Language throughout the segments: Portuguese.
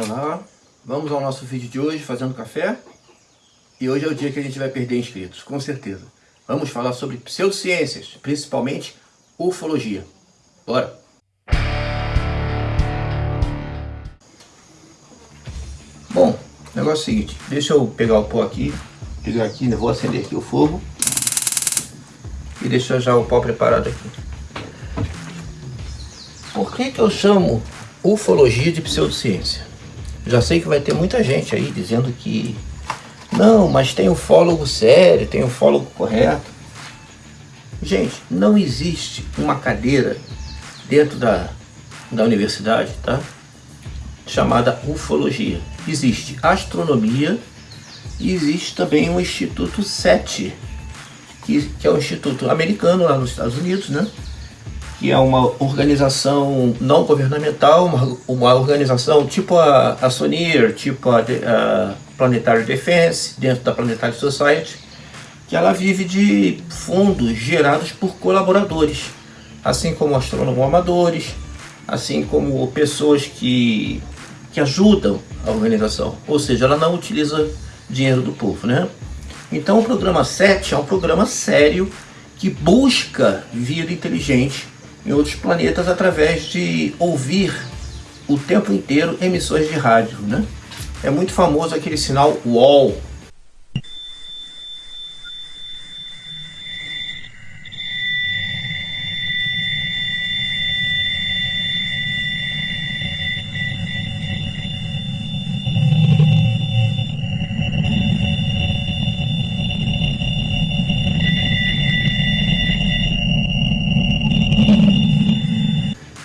Olá, vamos ao nosso vídeo de hoje, fazendo café. E hoje é o dia que a gente vai perder inscritos, com certeza. Vamos falar sobre pseudociências, principalmente ufologia. Bora! Bom, negócio é o seguinte, deixa eu pegar o pó aqui, pegar aqui, vou acender aqui o fogo e deixar já o pó preparado aqui. Por que que eu chamo ufologia de pseudociência? Já sei que vai ter muita gente aí dizendo que não, mas tem ufólogo sério, tem ufólogo correto. Gente, não existe uma cadeira dentro da, da universidade, tá? Chamada ufologia. Existe astronomia e existe também um Instituto SETI, que, que é um instituto americano lá nos Estados Unidos, né? Que é uma organização não governamental, uma, uma organização tipo a, a SONIR, tipo a, a Planetary Defense, dentro da Planetary Society, que ela vive de fundos gerados por colaboradores, assim como astrônomos amadores, assim como pessoas que, que ajudam a organização, ou seja, ela não utiliza dinheiro do povo, né? Então o programa 7 é um programa sério que busca vida inteligente em outros planetas através de ouvir o tempo inteiro emissões de rádio. Né? É muito famoso aquele sinal WALL,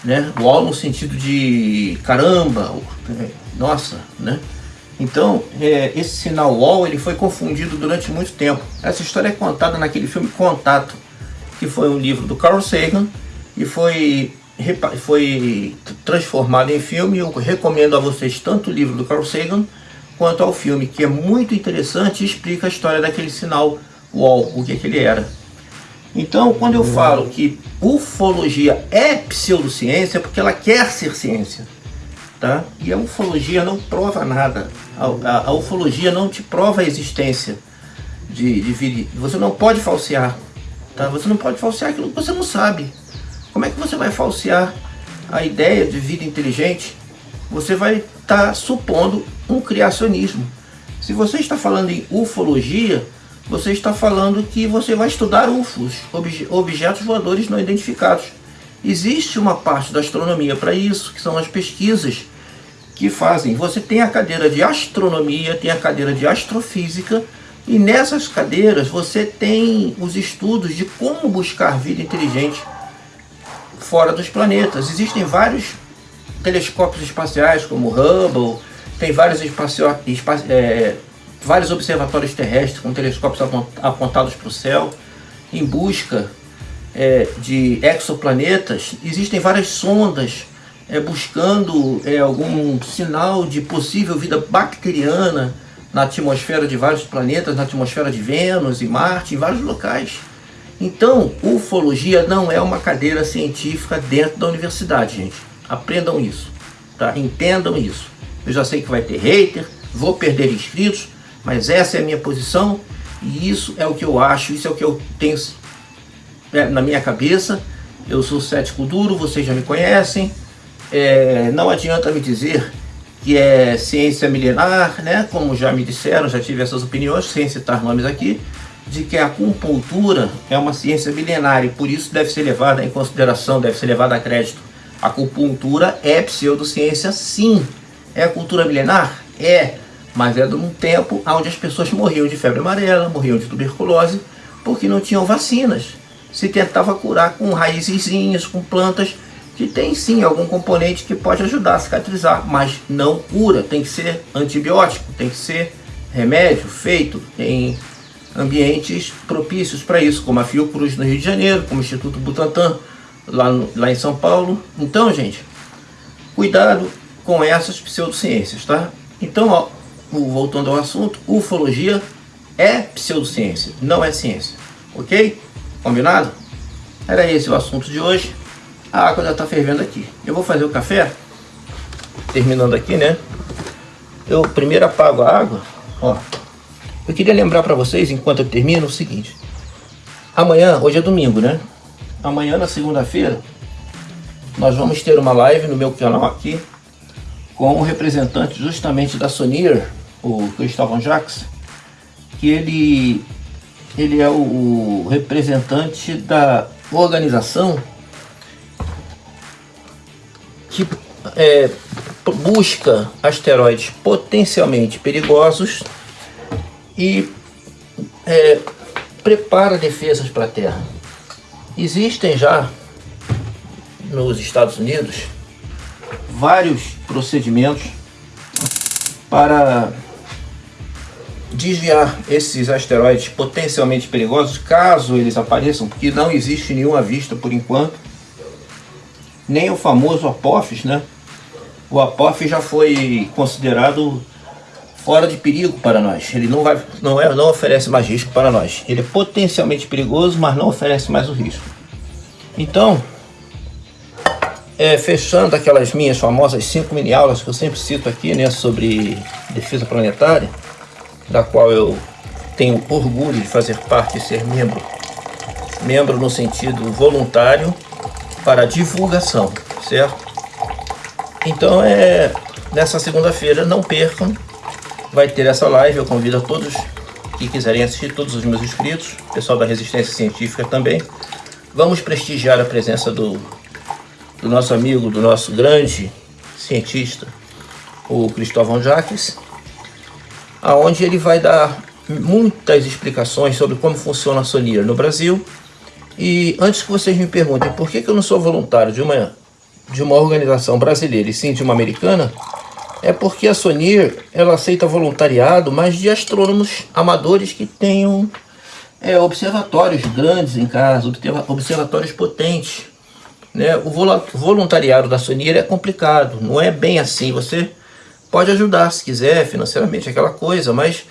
né? Wall no sentido de caramba, nossa, né? Então, é, esse sinal wall ele foi confundido durante muito tempo. Essa história é contada naquele filme Contato, que foi um livro do Carl Sagan e foi, foi transformado em filme. Eu recomendo a vocês tanto o livro do Carl Sagan quanto ao filme, que é muito interessante e explica a história daquele sinal wall, o que, que ele era. Então, quando eu falo que ufologia é pseudociência, é porque ela quer ser ciência. Tá? E a ufologia não prova nada. A, a, a ufologia não te prova a existência de, de vida. Você não pode falsear. Tá? Você não pode falsear aquilo que você não sabe. Como é que você vai falsear a ideia de vida inteligente? Você vai estar tá supondo um criacionismo. Se você está falando em ufologia, você está falando que você vai estudar UFOs, obje objetos voadores não identificados. Existe uma parte da astronomia para isso, que são as pesquisas que fazem. Você tem a cadeira de astronomia, tem a cadeira de astrofísica, e nessas cadeiras você tem os estudos de como buscar vida inteligente fora dos planetas. Existem vários telescópios espaciais, como o Hubble, tem vários espaço, é, vários observatórios terrestres com telescópios apontados para o céu em busca é, de exoplanetas. Existem várias sondas é, buscando é, algum sinal de possível vida bacteriana na atmosfera de vários planetas, na atmosfera de Vênus e Marte, em vários locais. Então, ufologia não é uma cadeira científica dentro da universidade, gente. Aprendam isso, tá? Entendam isso. Eu já sei que vai ter hater, vou perder inscritos, mas essa é a minha posição e isso é o que eu acho, isso é o que eu tenho é, na minha cabeça. Eu sou cético duro, vocês já me conhecem. É, não adianta me dizer que é ciência milenar, né? como já me disseram, já tive essas opiniões, sem citar nomes aqui, de que a acupuntura é uma ciência milenar e por isso deve ser levada em consideração, deve ser levada a crédito. A acupuntura é pseudociência, sim. É a cultura milenar? É mas era num tempo onde as pessoas morriam de febre amarela, morriam de tuberculose, porque não tinham vacinas. Se tentava curar com raizinhas, com plantas, que tem sim algum componente que pode ajudar a cicatrizar, mas não cura, tem que ser antibiótico, tem que ser remédio feito em ambientes propícios para isso, como a Fiocruz no Rio de Janeiro, como o Instituto Butantan lá, no, lá em São Paulo. Então, gente, cuidado com essas pseudociências, tá? Então, ó, voltando ao assunto, ufologia é pseudociência, não é ciência. Ok? Combinado? Era esse o assunto de hoje. A água já está fervendo aqui. Eu vou fazer o café, terminando aqui, né? eu primeiro apago a água, ó. Eu queria lembrar para vocês, enquanto eu termino, o seguinte. Amanhã, hoje é domingo, né? Amanhã, na segunda-feira, nós vamos ter uma live no meu canal aqui com um representante justamente da Sonier, o Cristóvão Jacques, que ele, ele é o, o representante da organização que é, busca asteroides potencialmente perigosos e é, prepara defesas para a Terra. Existem já nos Estados Unidos vários procedimentos para desviar esses asteroides potencialmente perigosos, caso eles apareçam, porque não existe nenhuma vista por enquanto, nem o famoso Apophis, né? O Apophis já foi considerado fora de perigo para nós. Ele não, vai, não, é, não oferece mais risco para nós. Ele é potencialmente perigoso, mas não oferece mais o risco. Então, é, fechando aquelas minhas famosas cinco mini aulas que eu sempre cito aqui, né, sobre defesa planetária, da qual eu tenho orgulho de fazer parte e ser membro, membro no sentido voluntário para divulgação, certo? Então é nessa segunda-feira, não percam, vai ter essa live, eu convido a todos que quiserem assistir, todos os meus inscritos, pessoal da Resistência Científica também. Vamos prestigiar a presença do do nosso amigo, do nosso grande cientista, o Cristóvão Jacques, aonde ele vai dar muitas explicações sobre como funciona a Sonier no Brasil. E antes que vocês me perguntem por que, que eu não sou voluntário de uma, de uma organização brasileira e sim de uma americana, é porque a Sonier ela aceita voluntariado, mas de astrônomos amadores que tenham é, observatórios grandes em casa, observatórios potentes. Né? O voluntariado da Sonier é complicado, não é bem assim. Você pode ajudar se quiser financeiramente, aquela coisa, mas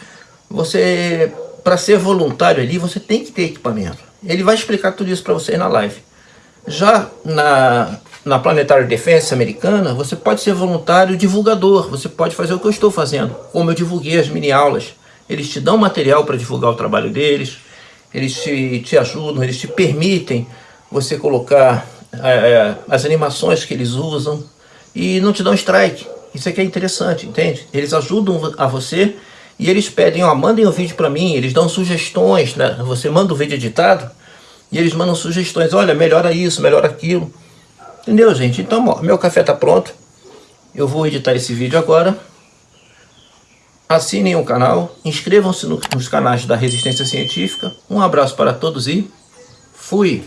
você, para ser voluntário ali, você tem que ter equipamento. Ele vai explicar tudo isso para você na live. Já na, na Planetary Defense americana, você pode ser voluntário divulgador, você pode fazer o que eu estou fazendo, como eu divulguei as mini-aulas. Eles te dão material para divulgar o trabalho deles, eles te, te ajudam, eles te permitem você colocar é, é, as animações que eles usam e não te dão strike. Isso aqui é interessante, entende? Eles ajudam a você e eles pedem, ó, mandem o um vídeo para mim, eles dão sugestões, né? Você manda o vídeo editado e eles mandam sugestões, olha, melhora isso, melhora aquilo. Entendeu, gente? Então, ó, meu café tá pronto. Eu vou editar esse vídeo agora. Assinem o canal, inscrevam-se no, nos canais da Resistência Científica. Um abraço para todos e fui!